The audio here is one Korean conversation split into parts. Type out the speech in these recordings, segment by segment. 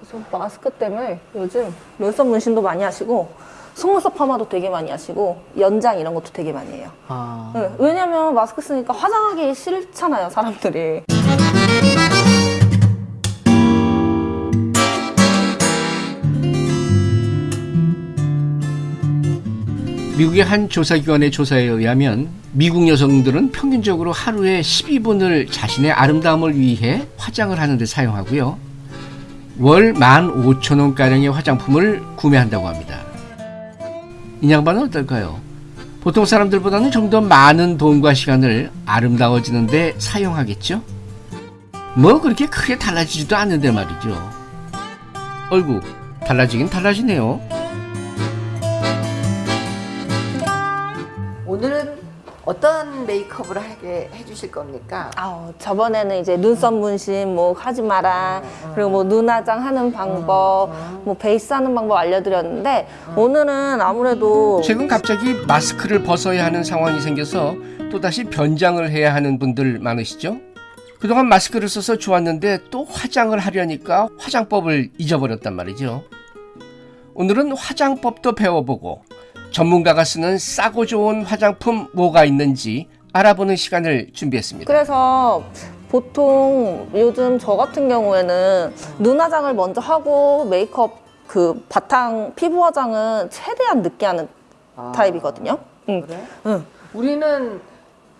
그래서 마스크 때문에 요즘 눈썹 문신도 많이 하시고 속눈썹 파마도 되게 많이 하시고 연장 이런 것도 되게 많이 해요. 아. 네, 왜냐면 마스크 쓰니까 화장하기 싫잖아요, 사람들이. 미국의 한 조사기관의 조사에 의하면 미국 여성들은 평균적으로 하루에 12분을 자신의 아름다움을 위해 화장을 하는 데 사용하고요. 월 15,000원가량의 화장품을 구매한다고 합니다. 이 양반은 어떨까요? 보통 사람들보다는 좀 더 많은 돈과 시간을 아름다워지는 데 사용하겠죠? 뭐 그렇게 크게 달라지지도 않는데 말이죠. 얼굴 달라지긴 달라지네요. 오늘은 어떤 메이크업을 하게 해주실 겁니까? 아, 저번에는 이제 눈썹 문신 뭐 하지 마라. 그리고 뭐 눈화장 하는 방법, 뭐 베이스 하는 방법 알려드렸는데 오늘은 아무래도 최근 갑자기 마스크를 벗어야 하는 상황이 생겨서 또다시 변장을 해야 하는 분들 많으시죠? 그동안 마스크를 써서 좋았는데 또 화장을 하려니까 화장법을 잊어버렸단 말이죠. 오늘은 화장법도 배워보고 전문가가 쓰는 싸고 좋은 화장품 뭐가 있는지 알아보는 시간을 준비했습니다. 그래서 보통 요즘 저 같은 경우에는 눈 화장을 먼저 하고 메이크업 그 바탕 피부 화장은 최대한 늦게 하는 아. 타입이거든요. 응. 그래? 응. 우리는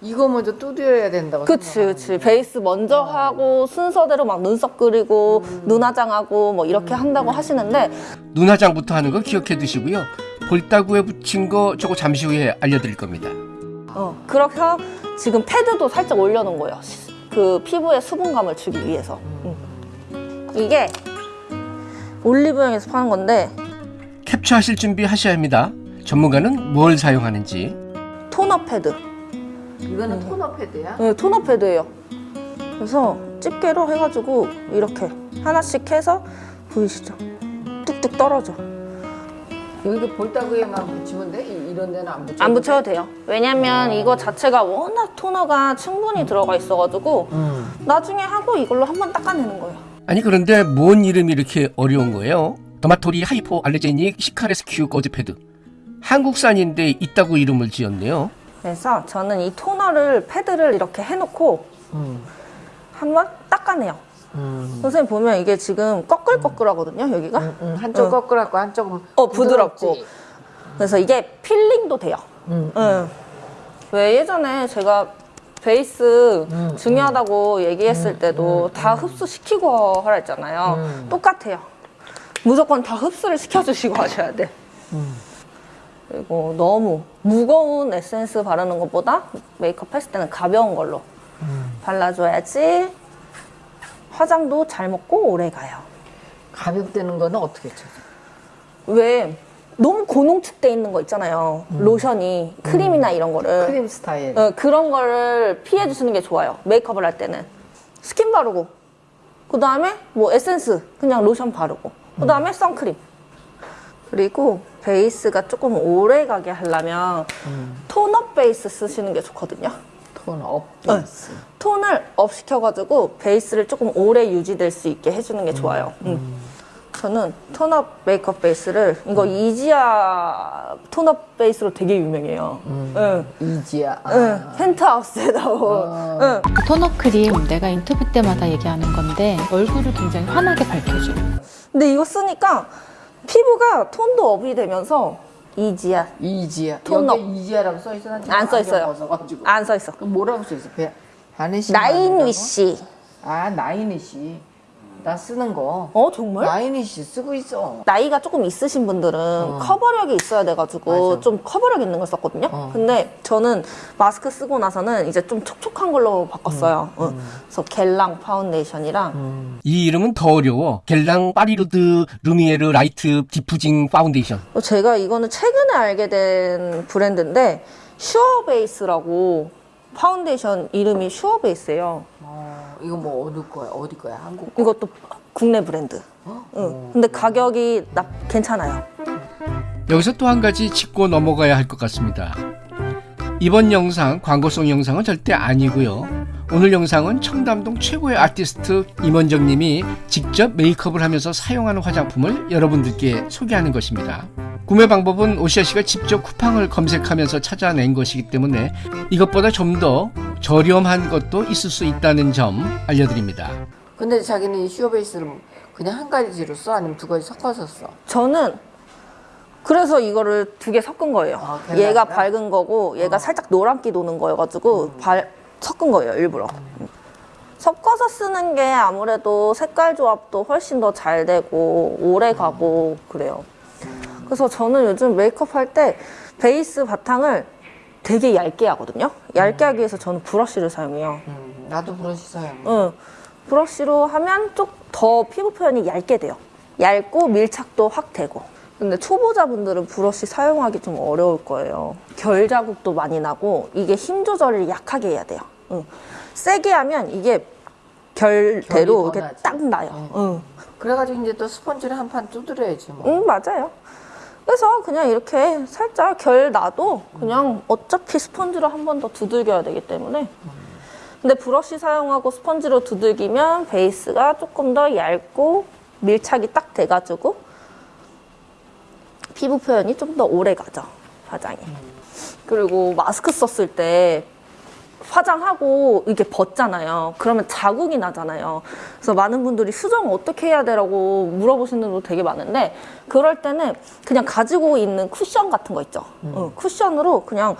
이거 먼저 두드려야 된다고 그치. 그치. 베이스 먼저 하고 순서대로 막 눈썹 그리고 눈화장하고 뭐 이렇게 한다고 하시는데 눈화장부터 하는 거 기억해 두시고요. 볼따구에 붙인 거 저거 잠시 후에 알려드릴 겁니다. 어, 그렇게 지금 패드도 살짝 올려놓은 거예요. 시- 그 피부에 수분감을 주기 위해서. 음. 이게 올리브영에서 파는 건데 캡처하실 준비 하셔야 합니다. 전문가는 뭘 사용하는지 토너 패드. 이거는 토너 패드야? 네, 토너 패드예요. 그래서 집게로 해가지고 이렇게 하나씩 해서 보이시죠? 뚝뚝 떨어져. 여기 볼따구에만 붙이면 돼? 이- 이런 데는 안 붙여? 안 붙여도 돼 요. 왜냐면 이거 자체가 워낙 토너가 충분히 들어가 있어가지고 음. 나중에 하고 이걸로 한번 닦아내는 거예요. 아니 그런데 뭔 이름이 이렇게 어려운 거예요? 더마토리 hypoallergenic cica rescue 거즈 패드 한국산인데 있다고 이름을 지었네요. 그래서 저는 이 토너를 패드를 이렇게 해놓고 음. 한번 닦아내요. 음. 선생님 보면 이게 지금 꺼끌꺼끌하거든요, 여기가. 음, 음. 한쪽 어. 꺼끌하고 한쪽은 어, 부드럽고. 부드럽지? 그래서 이게 필링도 돼요. 음. 응. 왜 예전에 제가 베이스 음, 중요하다고 얘기했을 때도 다 흡수시키고 하라 했잖아요. 음. 똑같아요. 무조건 다 흡수를 시켜주시고 하셔야 돼. 음. 그리고 너무 무거운 에센스 바르는 것보다 메이크업 했을 때는 가벼운 걸로 음. 발라줘야지 화장도 잘 먹고 오래 가요. 가볍다는 거는 어떻게 쳐? 왜 너무 고농축돼 있는 거 있잖아요. 로션이 크림이나 이런 거를 크림 스타일. 어, 그런 거를 피해 주시는 게 좋아요. 메이크업을 할 때는 스킨 바르고 그 다음에 뭐 에센스 그냥 로션 바르고 그 다음에 선크림 그리고 베이스가 조금 오래 가게 하려면 tone up 베이스 쓰시는 게 좋거든요. tone up. 베이스. 톤을 up 시켜가지고 베이스를 조금 오래 유지될 수 있게 해주는 게 좋아요. 음. 저는 tone up 메이크업 베이스를 이거 이지아 tone up 베이스로 되게 유명해요. 응. 이지아. 아. 응. 펜트하우스에 나온. 응. 그 tone up 크림 내가 인터뷰 때마다 얘기하는 건데 얼굴을 굉장히 환하게 밝혀줘. 근데 이거 쓰니까 피부가 톤도 up이 되면서 이지아 이지아. tone up. 여기 이지아라고 써 있어? 안 써 있어요. 안 써 있어. 그럼 뭐라고 써 있어? 배 바네시. 나인위시. 아 나인위시. 나 쓰는 거. 어 정말? 나인위시 쓰고 있어. 나이가 조금 있으신 분들은 커버력이 있어야 돼가지고 맞아. 좀 커버력 있는 걸 썼거든요. 어. 근데 저는 마스크 쓰고 나서는 이제 좀 촉촉한 걸로 바꿨어요. 응. 그래서 겔랑 파운데이션이랑 이 이름은 더 어려워. 겔랑 Parure de Lumière light diffusing 파운데이션. 또 제가 이거는 최근에 알게 된 브랜드인데 슈어베이스라고 파운데이션 이름이 슈어베이스예요. 어, 이거 뭐 어디 거야? 어디 거야? 한국. 이것도 국내 브랜드. 응. 근데 가격이 나 괜찮아요. 여기서 또 한 가지 짚고 넘어가야 할 것 같습니다. 이번 영상 광고성 영상은 절대 아니고요. 오늘 영상은 청담동 최고의 아티스트 임원정 님이 직접 메이크업을 하면서 사용하는 화장품을 여러분들께 소개하는 것입니다. 구매 방법은 오시아 씨가 직접 쿠팡을 검색하면서 찾아낸 것이기 때문에 이것보다 좀 더 저렴한 것도 있을 수 있다는 점 알려드립니다. 근데 자기는 이 슈어 베이스를 그냥 한 가지로 써? 아니면 두 가지 섞어서 써? 저는 그래서 이거를 두 개 섞은 거예요. 아, 어. 얘가 밝은 거고 얘가 살짝 노란기 도는 거여가지고 음. 발, 섞은 거예요 일부러. 섞어서 쓰는 게 아무래도 색깔 조합도 훨씬 더 잘 되고 오래 가고 그래요. 그래서 저는 요즘 메이크업 할 때 베이스 바탕을 되게 얇게 하거든요. 얇게 하기 위해서 저는 브러쉬를 사용해요. 음, 나도 브러쉬 사용. 응. 브러쉬로 하면 좀 더 피부 표현이 얇게 돼요. 얇고 밀착도 확 되고. 근데 초보자분들은 브러쉬 사용하기 좀 어려울 거예요. 결 자국도 많이 나고 이게 힘 조절을 약하게 해야 돼요. 응. 세게 하면 이게 결대로 이렇게. 딱 나요. 응. 그래가지고 이제 또 스펀지를 한 판 두드려야지 뭐. 응, 맞아요. 그래서 그냥 이렇게 살짝 결 나도 그냥 어차피 스펀지로 한 번 더 두들겨야 되기 때문에. 근데 브러쉬 사용하고 스펀지로 두들기면 베이스가 조금 더 얇고 밀착이 딱 돼가지고 피부 표현이 좀 더 오래 가죠, 화장이. 그리고 마스크 썼을 때 화장하고 이게 벗잖아요. 그러면 자국이 나잖아요. 그래서 많은 분들이 수정 어떻게 해야 되라고 물어보시는 분도 되게 많은데 그럴 때는 그냥 가지고 있는 쿠션 같은 거 있죠. 어, 쿠션으로 그냥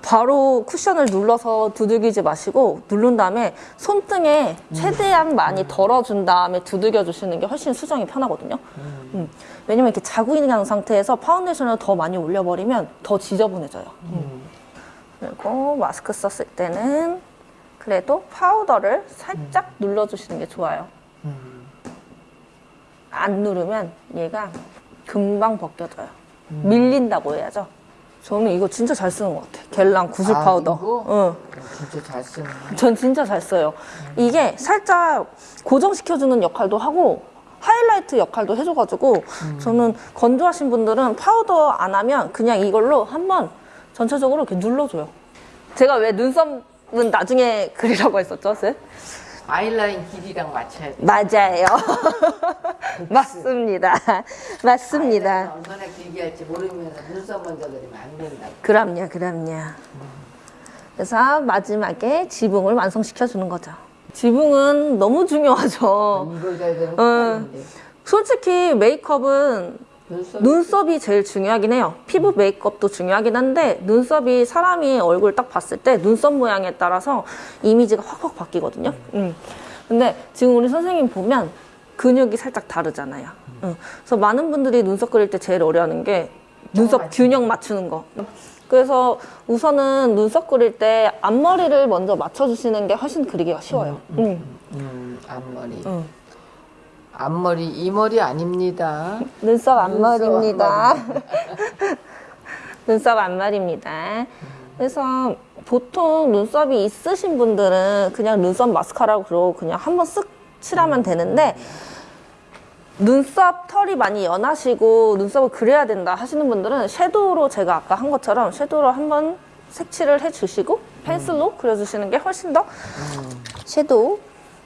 바로 쿠션을 눌러서 두들기지 마시고 누른 다음에 손등에 최대한 많이 덜어준 다음에 두들겨 주시는 게 훨씬 수정이 편하거든요. 음. 왜냐면 이렇게 자국이 난 상태에서 파운데이션을 더 많이 올려버리면 더 지저분해져요. 그리고 마스크 썼을 때는 그래도 파우더를 살짝 눌러주시는 게 좋아요. 안 누르면 얘가 금방 벗겨져요. 밀린다고 해야죠. 저는 이거 진짜 잘 쓰는 것 같아요. 겔랑 구슬 아, 파우더. 이거? 응. 진짜 잘 쓰네. 전 진짜 잘 써요. 이게 살짝 고정시켜주는 역할도 하고 하이라이트 역할도 해줘가지고 저는 건조하신 분들은 파우더 안 하면 그냥 이걸로 한번 전체적으로 이렇게 눌러줘요. 제가 왜 눈썹은 나중에 그리라고 했었죠, 쌤? 아이라인 길이랑 맞춰야 돼. 맞아요. 맞습니다. 맞습니다. 얼마나 길게 할지 모르면서 눈썹 먼저 그리면 안 된다. 그럼요, 그럼요. 그래서 마지막에 지붕을 완성시켜 주는 거죠. 지붕은 너무 중요하죠. 어. 거 솔직히 메이크업은 눈썹 눈썹이 제일 중요하긴 해요. 피부 메이크업도 중요하긴 한데 눈썹이 사람이 얼굴 딱 봤을 때 눈썹 모양에 따라서 이미지가 확확 바뀌거든요. 음. 근데 지금 우리 선생님 보면 근육이 살짝 다르잖아요. 음. 그래서 많은 분들이 눈썹 그릴 때 제일 어려워하는 게 눈썹 맞추는 균형 맞추는 거. 그래서 우선은 눈썹 그릴 때 앞머리를 먼저 맞춰주시는 게 훨씬 그리기가 쉬워요. 음. 음, 앞머리. 음. 앞머리 이 머리 아닙니다. 눈썹 앞머리입니다. 눈썹 앞머리입니다. 그래서 보통 눈썹이 있으신 분들은 그냥 눈썹 마스카라로 그냥 한번 쓱 칠하면 되는데 눈썹 털이 많이 연하시고 눈썹을 그려야 된다 하시는 분들은 섀도우로 제가 아까 한 것처럼 섀도우로 한번 색칠을 해주시고 펜슬로 그려주시는 게 훨씬 더 섀도우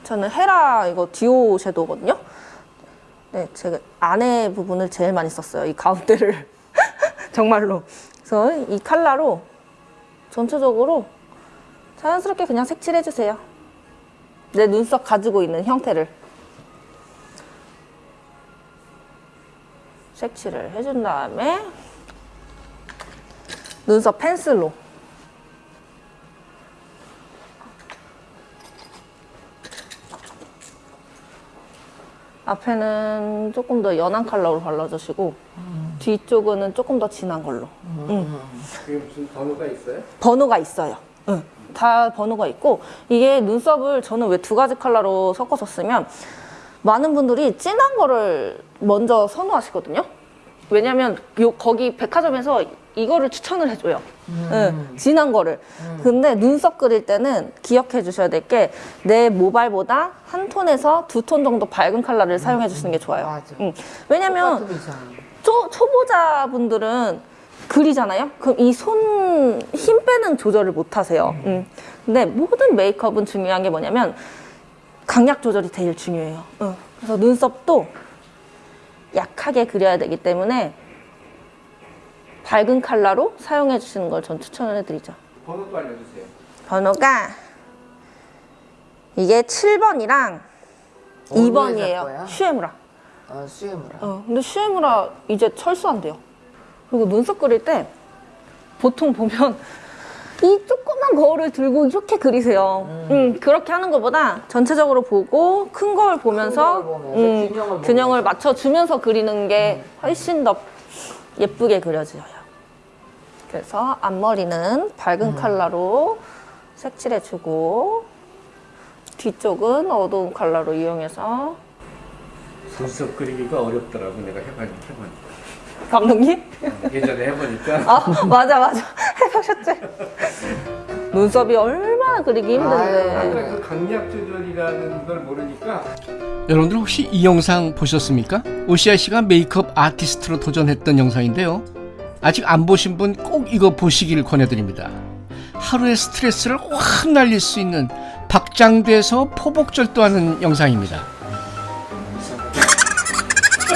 저는 헤라 이거 디오 섀도우거든요. 네, 제가 안에 부분을 제일 많이 썼어요. 이 가운데를 정말로. 그래서 이 칼라로 전체적으로 자연스럽게 그냥 색칠해 주세요. 내 눈썹 가지고 있는 형태를 색칠을 해준 다음에 눈썹 펜슬로 앞에는 조금 더 연한 컬러로 발라주시고 뒤쪽은 조금 더 진한 걸로. 응. 그게 무슨 번호가 있어요? 번호가 있어요. 응. 다 번호가 있고 이게 눈썹을 저는 왜 두 가지 컬러로 섞어서 쓰면 많은 분들이 진한 거를 먼저 선호하시거든요. 왜냐면 요 거기 백화점에서 이거를 추천을 해줘요. 응, 진한 거를. 근데 눈썹 그릴 때는 기억해 주셔야 될 게 내 모발보다 한 톤에서 두 톤 정도 밝은 컬러를 사용해 주시는 게 좋아요. 맞아. 응. 왜냐면. 초, 초보자분들은 그리잖아요? 그럼 이 손 힘 빼는 조절을 못 하세요. 음. 근데 모든 메이크업은 중요한 게 뭐냐면 강약 조절이 제일 중요해요. 응. 그래서 눈썹도 약하게 그려야 되기 때문에 밝은 컬러로 사용해 주시는 걸 전 추천을 해드리죠. 번호도 알려주세요. 번호가 이게 7번이랑 어디에 살 2번이에요. 거야? 슈에무라. 어, 수혜무라. 어, 근데 슈에무라 이제 철수한대요. 그리고 눈썹 그릴 때 보통 보면 이 조그만 거울을 들고 이렇게 그리세요. 음. 그렇게 하는 것보다 전체적으로 보고 큰 거울 보면서, 걸 보면서 음, 균형을 보면서. 균형을 맞춰주면서 그리는 게 훨씬 더 예쁘게 그려져요. 그래서 앞머리는 밝은 컬러로 색칠해주고 뒤쪽은 어두운 컬러로 이용해서 눈썹 그리기가 어렵더라고 내가 해봐 해보니까. 감독님? 예전에 해보니까 아 맞아 맞아 해보셨지 눈썹이 얼마나 그리기 힘든데. 그 강약 조절이라는 걸 모르니까 여러분들 혹시 이 영상 보셨습니까? 오시아 씨가 메이크업 아티스트로 도전했던 영상인데요. 아직 안 보신 분 꼭 이거 보시길 권해드립니다. 하루의 스트레스를 확 날릴 수 있는 박장대에서 포복절도하는 영상입니다.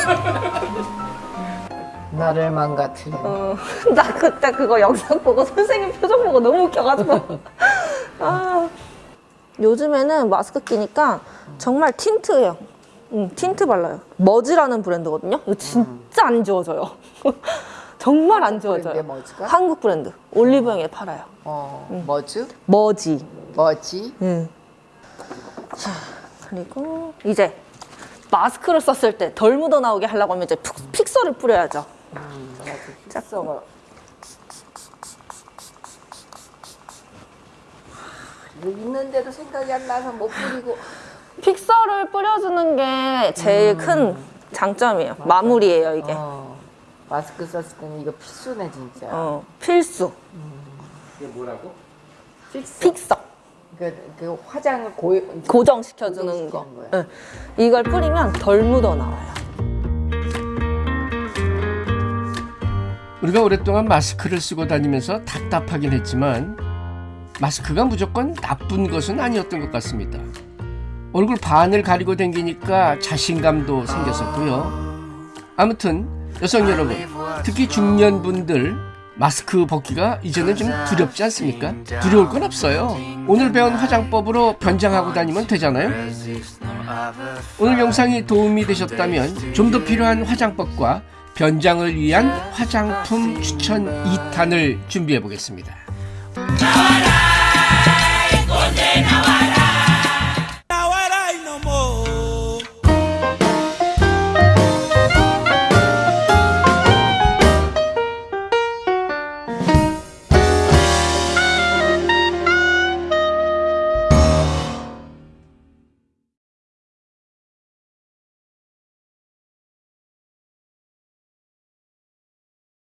나를 망가뜨려. 어, 나 그때 그거 영상 보고 선생님 표정 보고 너무 웃겨가지고 아, 요즘에는 마스크 끼니까 정말 틴트예요 응, 틴트 발라요 머지라는 브랜드거든요 이거 진짜 안 지워져요 정말 안 머지가? 한국 브랜드 올리브영에 팔아요 어, 머즈? 머지 머지? 응. 자, 그리고 이제 마스크를 썼을 때 덜 묻어 나오게 하려고 하면 이제 fix- fixer를 뿌려야죠. 짝서가. 이거 있는데도 생각이 안 나서 못 뿌리고. 픽서를 뿌려주는 게 제일 큰 장점이에요. 마무리예요, 이게. 어, 마스크 썼을 때는 이거 필수네 진짜. 어, 필수. 이게 뭐라고? 필수. 픽서. 그, 그 화장을 고, 고정시켜주는 거. 응. 이걸 뿌리면 덜 묻어 나와요. 우리가 오랫동안 마스크를 쓰고 다니면서 답답하긴 했지만 마스크가 무조건 나쁜 것은 아니었던 것 같습니다. 얼굴 반을 가리고 댕기니까 자신감도 생겼었고요. 아무튼 여성 여러분, 특히 중년분들 마스크 벗기가 이제는 좀 두렵지 않습니까? 두려울 건 없어요. 오늘 배운 화장법으로 변장하고 다니면 되잖아요. 오늘 영상이 도움이 되셨다면 좀 더 필요한 화장법과 변장을 위한 화장품 추천 2탄을 준비해 보겠습니다.